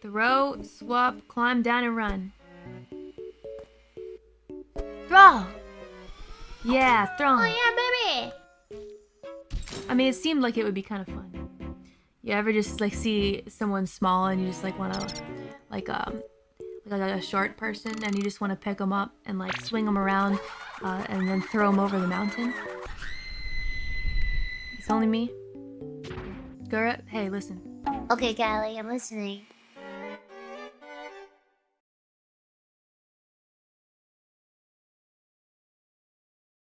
Throw, swap, climb down and run. Throw! Yeah, throw. Oh yeah, baby. I mean, it seemed like it would be kind of fun. You ever just like see someone small and you just like want to, like um, like a, short person and you just want to pick them up and like swing them around, uh, and then throw them over the mountain? It's only me. Gura, hey, listen. Okay, Calli, I'm listening.